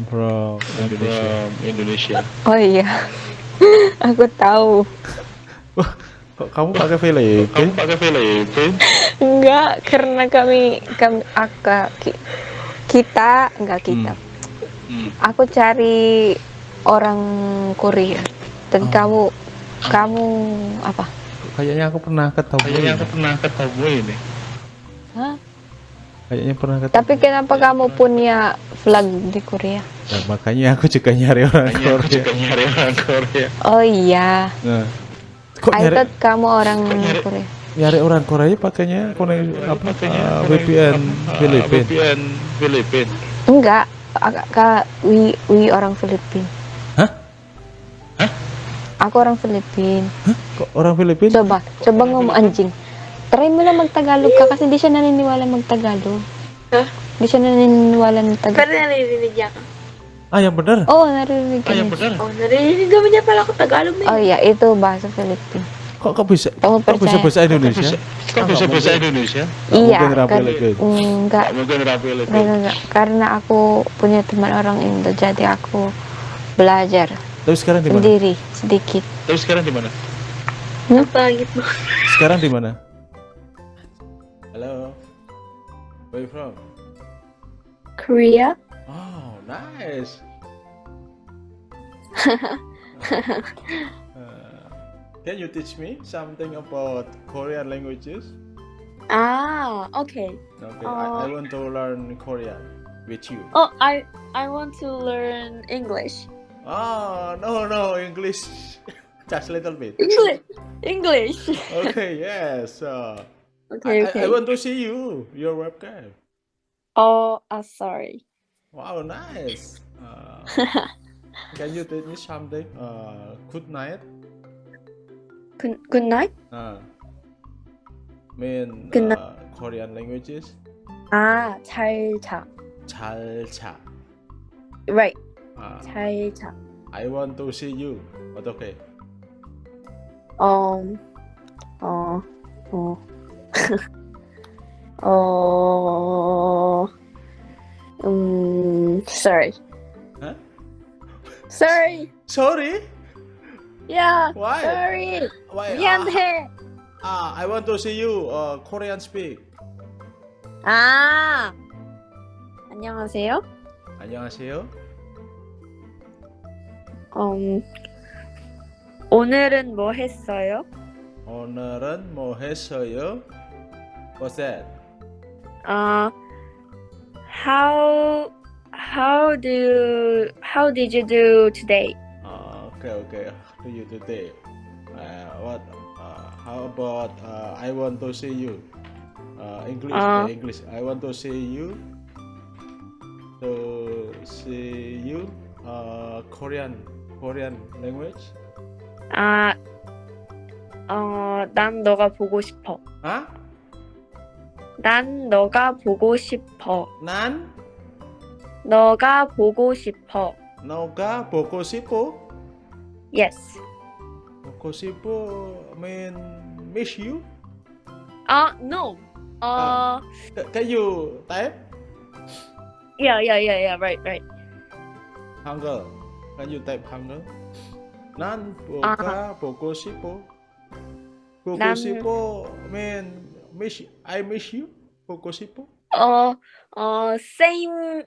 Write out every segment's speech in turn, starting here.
I'm from Indonesia. Indonesia. Oh iya. Aku tahu. Kok kamu pakai Filipin? Kamu pakai Filipin? Enggak, karena kami kami aka ki- kita enggak kita. Hmm. Aku cari orang Korea. Dan Oh. kamu kamu apa? Kayaknya aku pernah ketemu. Kayaknya aku pernah ketemu ini. Hah? Kayaknya pernah ketemu. Tapi kenapa kamu punya flag di Korea? Nah, makanya aku juga nyari orang aku Korea. juga nyari orang Korea. Oh iya. Nah, kok I nyari, thought kamu orang nyari- Korea. nyari orang Korea pakainya koneksi apa? Pakainya uh, VPN? Filipin. VPN Filipin. Enggak, Kak, wi, wi orang Filipin. Hah? Hah? Aku orang Filipin. Kok orang Filipin? Coba, coba ngomong anjing. Try mo lang magtagalog ka kasi di siya naniniwala magtagalog. Hah? Di siya naniniwala ng Pero Tagalog. naririnig niya ka. Ah, yang benar. Oo, oh, narinig ka Ah, yang niya. benar. Oh, naririnig naman niya pala ako Tagalog na Oh iya, itu bahasa Filipin. Kok kok bisa? Kok bisa percaya? bahasa Indonesia? Bisa, kok bisa bahasa Indonesia? Iya, mungkin rapi kan, lagi. enggak, Gak mungkin orang Filipin. enggak, enggak. Karena aku punya teman orang Indo, jadi aku belajar Tapi sekarang di mana? sendiri sedikit. Tapi sekarang di mana? Apa gitu? Sekarang di mana? Where you from? Korea? Oh, nice. Uh, can you teach me something about Korean languages? Ah, okay. Okay, I, I Uh, want to learn Korean with you. Oh, I I want to learn English. Oh, no, no, English. Just a little bit. English. English. Okay, yes. Uh, Okay, I, I, okay. I want to see you, your webcam. Oh, uh, sorry. Wow, nice. Uh, can you teach me something? Uh, good night. Good, good night. Uh, mean Good night. uh, Korean languages. 아, 잘 자. 잘 자. Right. Uh, 잘 자. I want to see you. 어떻게? Um. 어. 어. 어. 음. Sorry. Huh? Sorry. Sorry. Yeah. Why? Sorry. Why? 미안해. Ah, I want to see you. Uh, Korean speak. 아. 안녕하세요. 안녕하세요. 음. 오늘은 뭐 했어요? 오늘은 뭐 했어요? What's that? 어. How how do how did you do today? Uh, okay, okay. How do you today? Uh, what? Uh, how about uh, I want to see you? Uh, English, Uh. English. I want to see you. To see you. Uh, Korean, Korean language. 아. 어, 난 너가 보고 싶어. Huh? 난 너가 보고 싶어. 난 너가 보고 싶어. 너가 보고 싶어. Yes. 보고 싶어 mean miss you. 아, no. 어, Ca- Can you type yeah, yeah, yeah, yeah, right, right. 한글? Can you type 한글? 난 보가 보고 싶어. 보고 난- 싶어 mean miss I miss you Pocosipo? Uh, oh, uh, oh, same,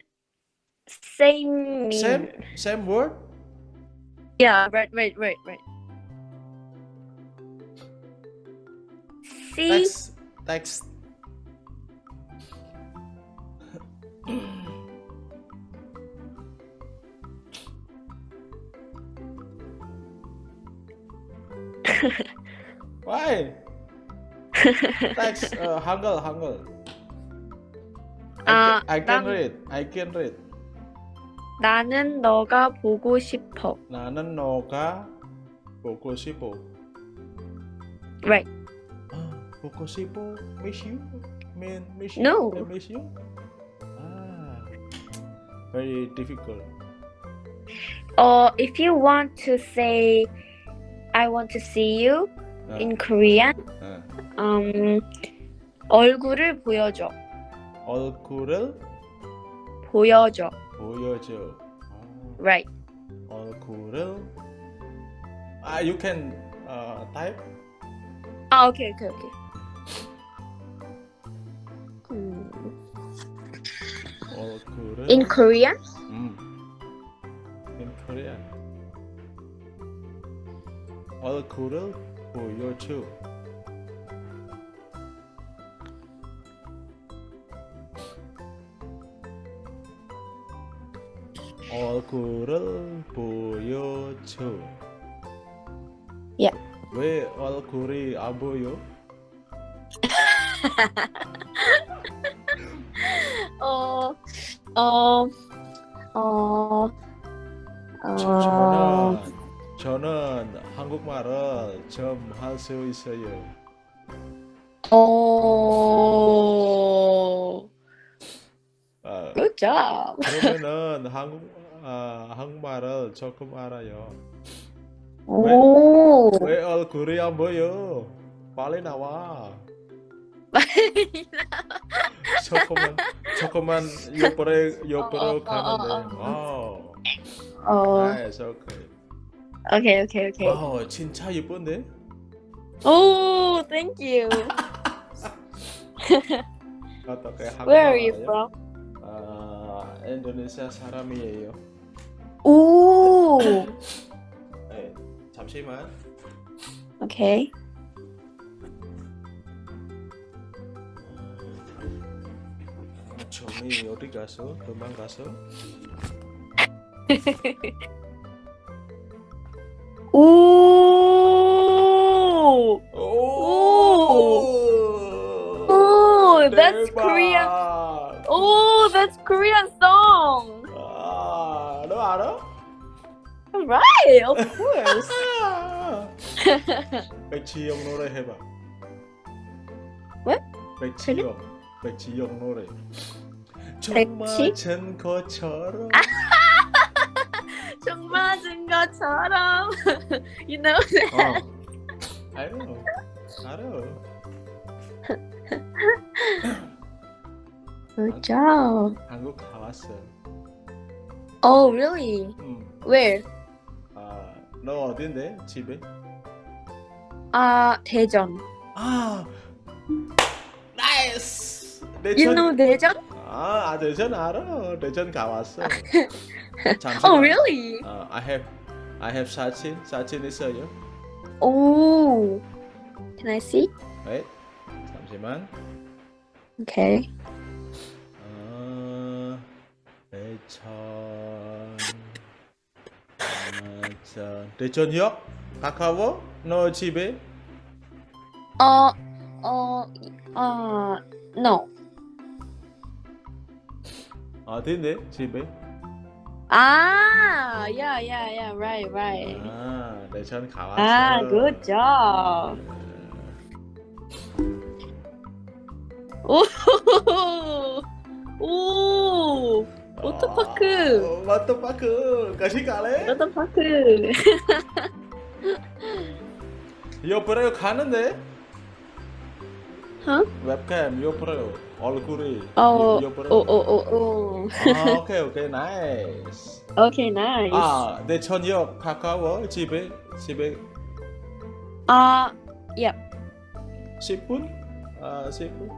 same. Same, same word. Yeah, right, right, right, right. See. Text. text. Why? Text uh, 한글 한글. I 아, can, I can 난- read. I can read. 나는 너가 보고 싶어. 나는 너가 보고 싶어. Right. 아, 보고 싶어. Miss you? Mean miss you? No. I miss you? Ah, very difficult. Uh, if you want to say, I want to see you 아, in Korean, 아. Um, 얼굴을 보여줘. 얼굴을 보여줘. 보여줘. right. 얼굴을 아 you can uh, type Oh, okay, okay, okay. Hmm. 얼굴을 In Korean? 음. in Korean 얼굴을 보여줘 얼굴을 보여줘 예. 왜 얼굴이 안 보여? 어, 어, 어, 어, 저는 저는 한국말을 좀 할 수 있어요. 어, 아, good job. 그러면은 한국 아, 한국말을 조금 알아요. 오, 왜 얼굴이 안 보여? 빨리 나와. 조금만 조금만 옆으로 옆으로 어, 어, 어, 가는데. 어, wow. 어, nice okay. okay, okay, okay. wow 진짜 예쁜데? Thank you. 어떻게 Where are you 한국말 from? 아 인도네시아 사람이에요. 오, 네, 잠시만. okay. 점이 어디 가서 도망가서? 오, 오! Oh, that's 대박! Korean. oh, that's Korean song. 아, 너 알아? Right, of course. 백지영 노래 해봐. 왜? 백지영. 백지영 노래. 정 백지? 맞은 것처럼. 정 맞은 것처럼. you know that? 어. 알아. 알아. Good job. 한국 다 왔어. Oh, really? 음. Where? 아, 너 어딘데? 집에? 아, 대전. 아, 나이스. You know 대전? 아, 아 대전 알아. 대전 가봤어. 잠시만. Oh, really? 아, I have, I have 사진. 사진 있어요. Oh. Can I see? Wait. 잠시만. Okay. 어, 대전. 대전. 대전역 가까워? 너 집에? Uh, uh, uh, no. 어딘데? 집에? Ah, yeah, yeah, yeah. Right, right. 아, 대전 가봤어. Ah, good job. Ooh, ooh. 워터파크. 아, 워터파크. 같이 갈래? 워터파크. 옆으로 가는데? 어? 웹캠 옆으로 얼굴이 어, 옆으로. 오, 오, 오, 오. 아, okay okay nice. Okay, nice. 아, 대천역 가까워 집에 집에 Uh, yeah. 10분? 아, 10분?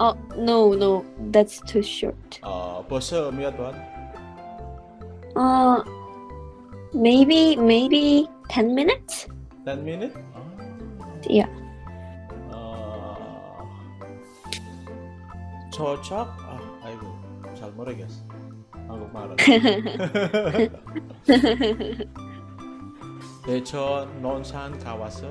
Oh, no, no. That's too short. 어, 벌써 몇 번? Uh, maybe, maybe 10 minutes? 10 minute? 아, Yeah. 어, 저쪽? 아, 아이고 잘 모르겠어. 한국말은. 대천 논산 가봤어.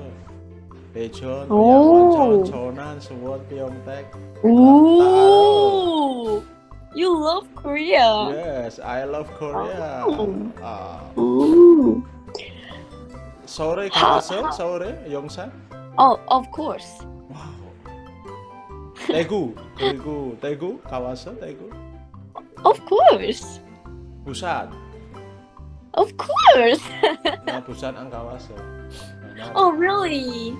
대천, 오. 양원천, 천안, 수원, 평택. Ooh, you love Korea. Yes, I love Korea. Oh. 아, Ooh. 서울에 가봤어? 서울에? 용산? Oh, of course. 와우. 대구 그리고 대구 가봤어? 대구? Of course. 부산. Of course. 나 부산 안 가봤어. 나 Oh, really?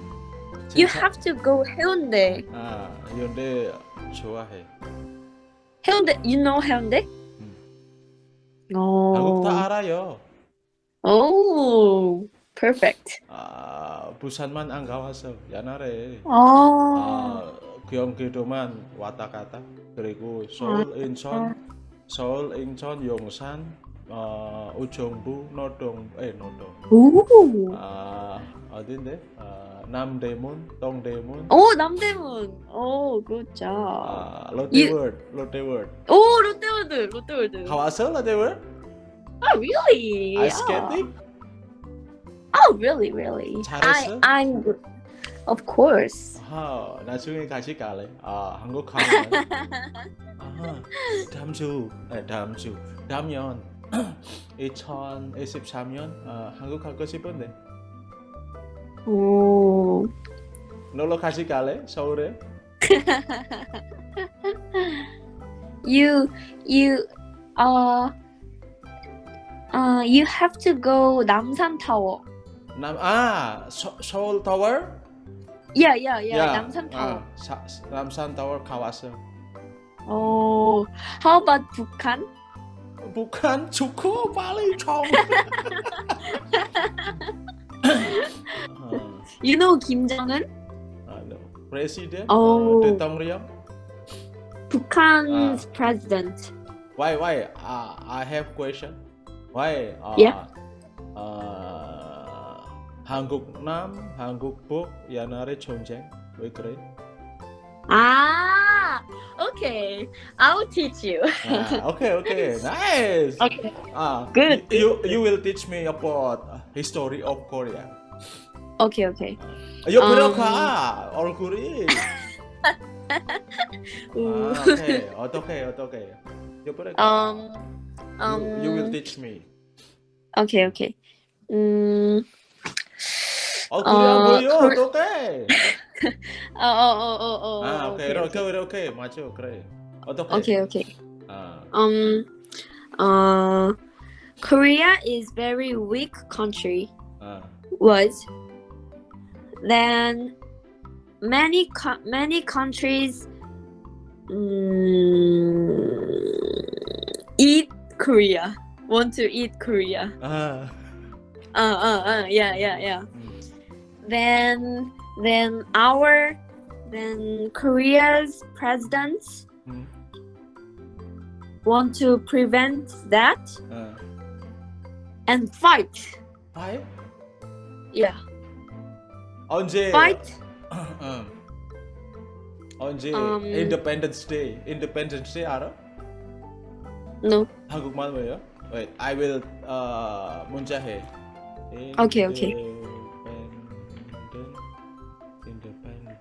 You 진짜- have to go Hyundai. 아, 현대 좋아해. Hyundai, you know Hyundai? 한국 다 어. 알아요. 오. Perfect. 아, 부산만 안 가봤어. 옛날에 어. 아, 경기도만 왔다 갔다. 그리고 서울, 인천, 서울, 인천, 용산, 어, 우정부, 노동, 에 노동. 오. 아, 어딘데? 아, 남대문, 동대문, 오, 남대문. 오, job. 아, 롯데월드, 롯데월드. 오, 롯데월드. 롯데월드. 가봤어, 롯데월드? Oh, really? Yeah. 스케이팅? Oh, really, really? 잘했어? I, I'm, of course. 아, 나중에 같이 갈래. 아, 한국 가면. 아, 다음 주, 네, 다음 주, 다음 년 2023년 아, 한국 가고 싶은데. 오. 놀러 같이 갈래? 서울에? You, you, uh, uh, you have to go Namsan Tower. 남, 아, 서, 서울 타워? Yeah, yeah, yeah. Namsan Tower. 아, 사, 남산 타워 가봤어. Oh, how about Bhutan? 북한 좋고 빨리 좀. 아, You know Kim Jong Un? 아, no. President? Oh. 어, 대통령? Bhutan's Ah. president. Why why? Uh, I have question. Why? Uh, Yeah. uh, 한국 남, 한국 북 옛날에 전쟁 왜 그래? Ah, okay. I'll teach you. 아, okay, okay, nice. Okay. 아, Good. You you will teach me about uh, history of Korea. Okay, okay. 옆으로 Um, 가 얼굴이. Ooh. 아, okay. 어떻게 어떻게? 옆으로 가. um, um. you, you will teach me. Okay, okay. 음, 얼굴이 안 어, 보여. Kore- 어떡해? 어, 어, 어, 어, 어. 아, 오케이, okay, 이렇게 이렇게 맞아, 그래. 어떻게? okay, okay. 아, Um, uh, Korea is very weak country. 아, Was then many many countries um, eat Korea, want to eat Korea. Uh. Uh, uh, uh, yeah, yeah, yeah. Hmm. Then, then our, then Korea's presidents mm. want to prevent that uh. and fight. Fight? Yeah. 언제? fight. 음. 언제? Um, Independence Day. Independence Day 알아? No. 한국말 뭐예요? Wait, I will uh, 문자해. Okay, okay. Independent, independent,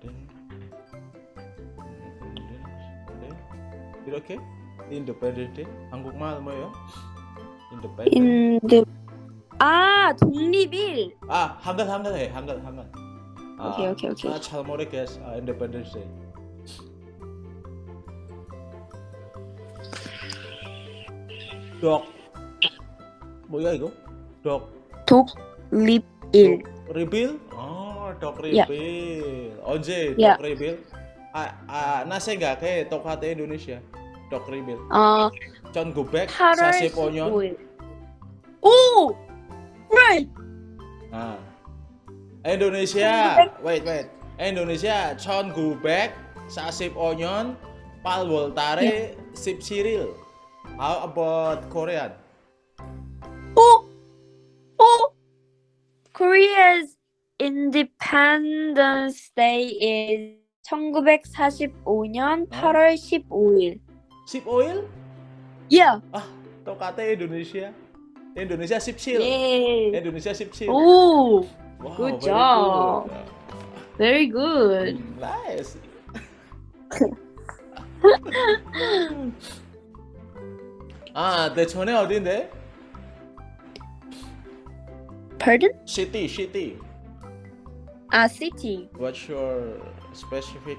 independence day. 이렇게? Independent Day. 한국말 뭐예요? Independent. In the 아 독립일. 아, 한글 한글 해. 한글 한글. Ah, oke oke oke. Sangat Salmore guys, uh, Independence Day. Dok. Mau oh, iya, oh, ya itu? Dok. Dok lip in. Rebuild? Oh, dok rebuild. Yeah. Oje, dok yeah. rebuild. Ah, ah, nase enggak kayak tok hati Indonesia. Dok rebuild. Uh, Con sasi sase ponyon. Oh, right. Nah, Indonesia. Wait, wait. Indonesia 1945년 8월 달에 17일. How about Korean? 오, 오. Korea's Independence Day is 1945년 8월 15일. 15일? Yeah. 아, 똑같아 Indonesia. Indonesia 17. Yay. Indonesia 17. 오, Wow, good very job. good. very good. Mm, Nice. 아, 대천에 어딘데? Pardon? City, city. 아, city. What's your specific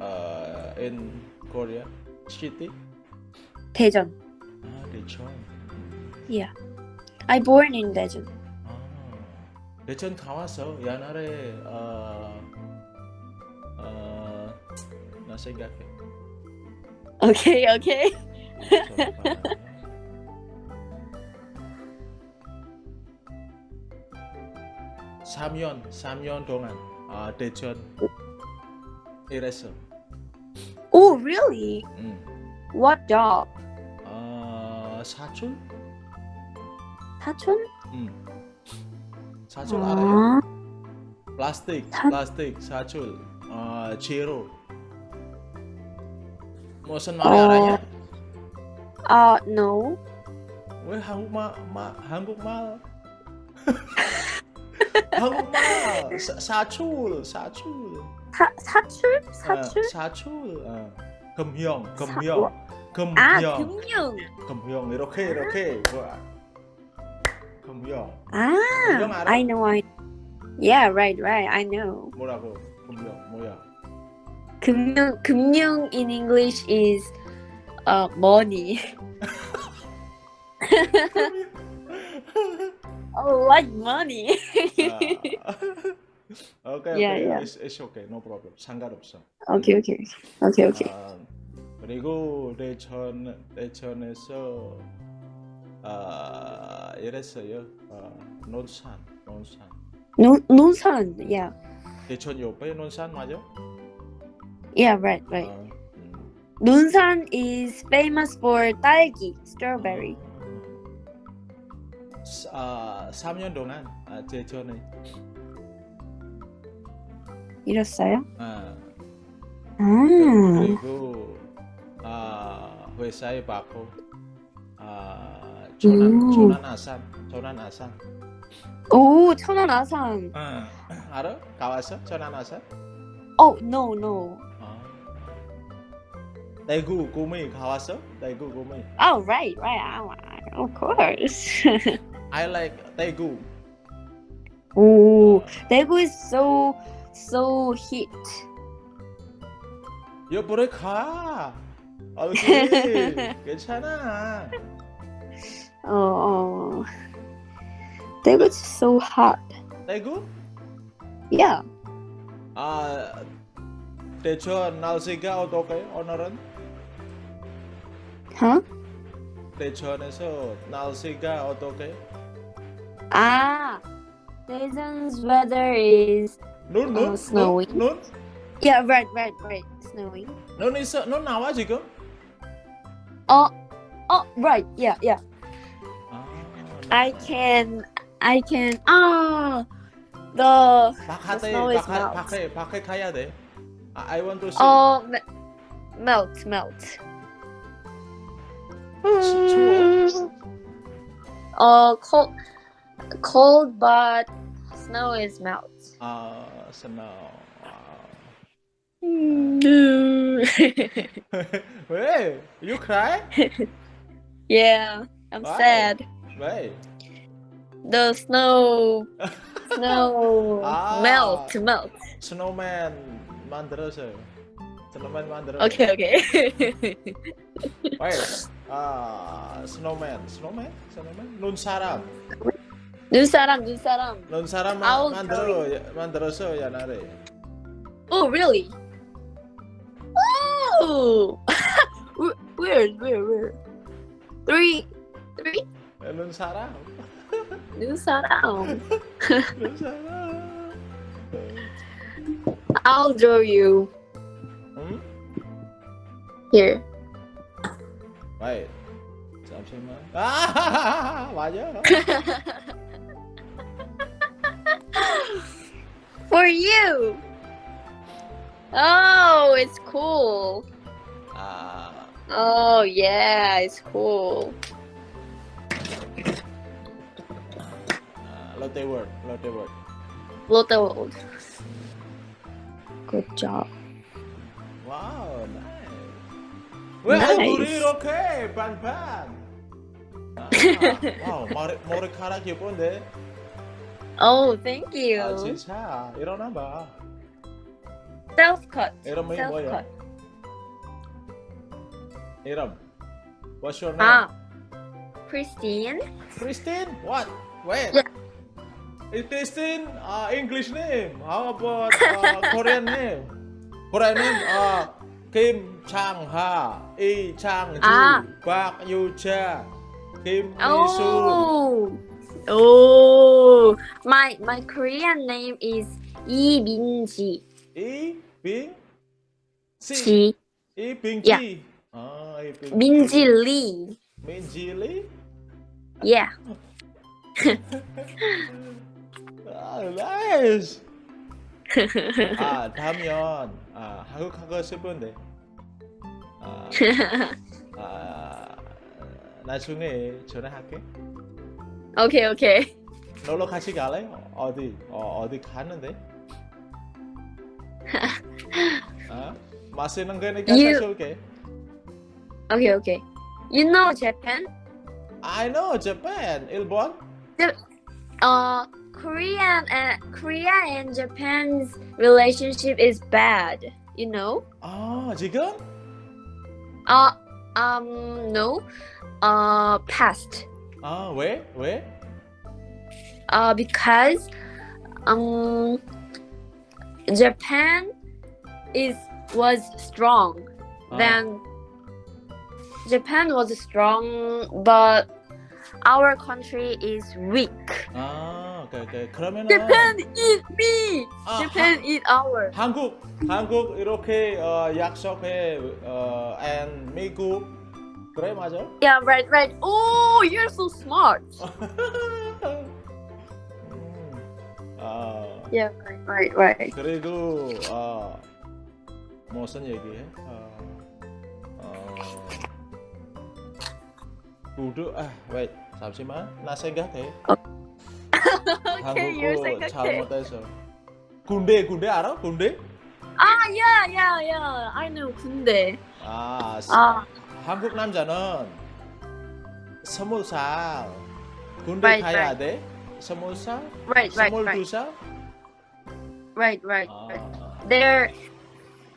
uh, in Korea? City? 대전. 아, 대천. Yeah. I born in 대전 가와서 옛날에 어, 어, 나 생각해 오케이 오케이 삼년 3년 동안 아, 대전 일했어 Oh really? 음. What job? 어, 사촌? 사촌? 음. 사출 알아요? 아, 플라스틱 사- 플라스틱 사출 아 제로 무슨 말이 어. 알아요? uh, no. 왜 한국말 마, 한국말 한국말 사, 사출 사출 사, 사출? 어, 사출? 사출 어. 금형 사- 금형 아, 금형. 금형 이렇게 이렇게 금형 아, 금형 알아? I know, I Yeah, right, right, I know. 뭐라고 금형 뭐야 금융, 금융 in English is uh, money. oh, like money. 아, 오케이 Yeah, 오케이 yeah. It's, it's okay no problem 상관없어 okay, okay, okay, okay. 아, 그리고 대천 대천에서 아 이랬어요 아, 논산 논산 논, 논산, yeah. 대천 옆에 논산 맞아? Yeah, right, right. 아, 음. 논산 is famous for 딸기, strawberry. 아 3년 동안 아, 대천에 이랬어요? 아, 아, 그리고 아 회사에 받고 아 조난 음. 조난 아산 조난 아산 오, 천안 아산. 아, 알아? 가봤어? 조난 아산? Oh, no, no. 아. 대구 구미 가봤어? 대구 구미 Oh, right, right. I- Of course. I like 대구 오, 대구 is so so hit. 옆으로 가 오케이 괜찮아 Oh, oh. Daegu is so hot. Lego. Yeah. Uh, Techo Nalsiga o Tokai Onoran? Huh? Techo Neso Nalsiga o Tokai? Ah, Daejeon's weather is noon, uh, noon, uh, snowy. Noon, noon? Yeah, right, right, right, snowy. Noon is uh, noon now, Ajiko. Oh, oh, right, yeah, yeah. 아, I can, I can. Ah, the 바깥에, the snow is 바깥, melt. 밖에, 밖에 가야 돼. 아, I want to see. oh me- melt, melt. 추워? Uh, cold, cold, but snow is melt. 아, snow. 아. No. 왜? You cry? yeah, I'm Why? sad. Right. The snow, snow ah, melt, melt. Snowman, Mandaroso. Snowman Mandaroso. Okay, okay. Where? ah, uh, snowman, snowman, snowman, Nunsaram. Nunsaram, Nunsaram. Nunsaram Ma Mandaroso, Mandaroso Yanare. Oh, really? Oh, weird, weird, weird. Three, three. É no sarau. No sarau. no sarau. I'll draw you. Hmm? Here. Wait. Something like... Ah! 맞아. For you. Oh, it's cool. Ah. Uh... Oh, yeah, it's cool. 아, 롯데월드, 롯데월드. Lotte World. Good job. 와우, 나이스. 왜 Nice. 얼굴이 이렇게 반반? 아, 와우, 머리, 머리카락 예쁜데? Oh, thank you. 아, 진짜. 일어나 봐. Self cut. 이름이 Self 뭐야? cut. 이름. What's your name? Ah, Christine. Christine? What? Wait. Yeah. It is in uh, English name. How about uh, Korean name? Korean name uh, Kim Chang Ha, Lee Chang Ju, ah. Park Yu Cha, Kim oh. Lee Oh, my my Korean name is Lee Bin Ji. Lee Bin Ji. e Bin Ji. Yeah. Ah, Minji Lee. Minji Lee. Yeah. 아 나이스 아 다음엔 아 한국 가고 싶은데 아, 아 나중에 전화할게 Okay, okay. 놀러 같이 갈래? 어디 어, 어디 가는데? 아 맛있는 거니까 You- 사줄게 Okay, okay. You know Japan? I know Japan 일본 Uh, Korean and Korea and Japan's relationship is bad. You know? 아 지금 Uh, um, no. Uh, past. 아 왜? 왜? Uh, because um, Japan is was strong. 아, Then Japan was strong, but our country is weak. 아 오케이 오케이 그러면은 Japan eat me. 아, Japan eat our. 하, 한국 한국 이렇게 어, 약속해 어, and 미국 그래 맞아? Yeah, right, right. Oh, you're so smart. 음, 아 Yeah, right, right, right. 그리고 어, 무슨 얘기해? 어, 어, 구두 아 wait 잠시만 나 생각해. You're 한국어. 잘못해서 군대 군대 알아? 군대? Ah, yeah, yeah, yeah. I know 군대. 아, 아. 한국 남자는 스무 살 군대 Right, 가야 right. 돼? 스무 살? Right, 스물두 살? right, right, 아. They're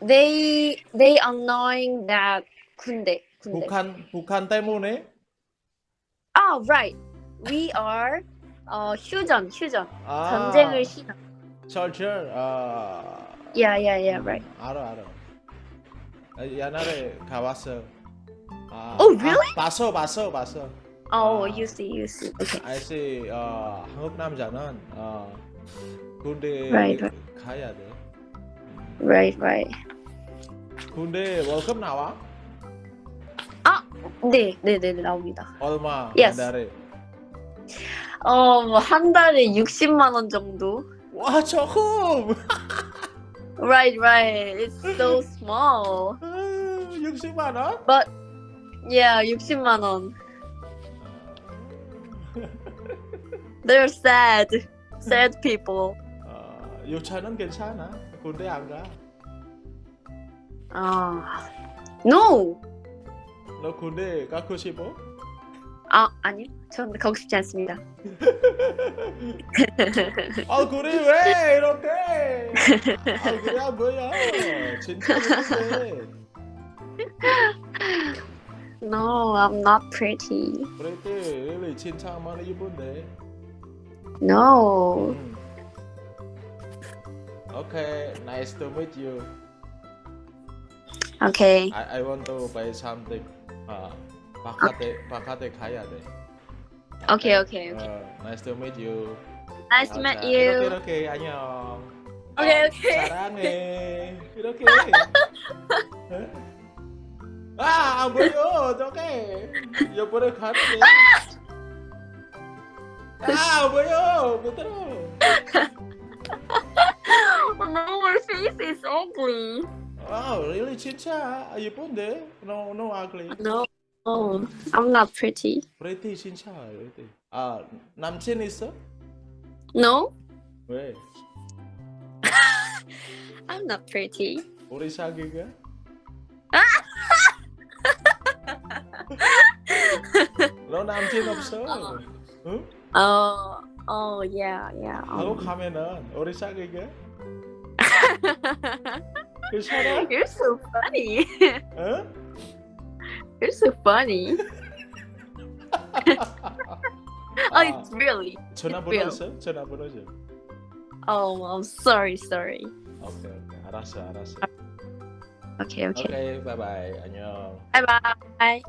they they annoying that 군대. 군대. 북한 북한 때문에 Oh, right. We are 어 휴전, 휴전. 아, 전쟁을 싫어. 철철 아 Yeah, yeah, yeah, right. 알아 알아 아, 옛날에 가봤어 아, Oh, really? 아, 봤어 봤어 봤어 Oh, 아. you see, you see. Okay. 알지 어, 한국 남자는 어, 군대 Right, right. 가야 돼 Right, right. 군대 월급 나와? 네, 네, 네, 네 나옵니다. 얼마 Yes. 한 달에? 어, 뭐 한 달에 60만 원 정도. 와 조금 Right, right. It's so small. 60만 원? But yeah, 60만 원. They're sad. Sad people. 어, 유차는 괜찮아 군대 안 가. 아. No. 너 군대 가고 싶어? 아, 아니요. 전 가고 싶지 않습니다. 얼굴이 왜 이렇게? 얼굴이 안 보여. 진짜 예쁜데. No, I'm not pretty. 그랬대. really 많이 예쁜데. No. 음. Okay, nice to meet you. Okay. I, I want to buy something. 아, 바깥에 바깥에 가야 돼. Okay, okay, okay. 어, nice to meet you. Nice to meet 자, you. 이렇게 이렇게 안녕. 오케이, 어, 오케이. 사랑해. 이렇게. 어? 아, 안 보여. 어떡해. 옆으로 가는데. 아, 안 보여. 못 들어. No, my face is ugly. 아, really 진짜 예쁜데. No, no ugly. No, Oh, I'm not pretty. pretty 진짜 pretty. 아, 남친 있어? No, 왜? I'm not pretty. 우리 사귀가? 너 남친 없어? 응? Oh, oh yeah, yeah. Um, 가면은 우리 사귀가? 괜찮아? you're so funny. 어? You're so funny. oh, 아, it's really. 전화번호 real. 있어? 전화번호 좀. Oh, I'm sorry, sorry. 오케이, 오케이. 알았어, 알았어. Okay, okay. 오케이, 바이바이. 안녕. Bye bye.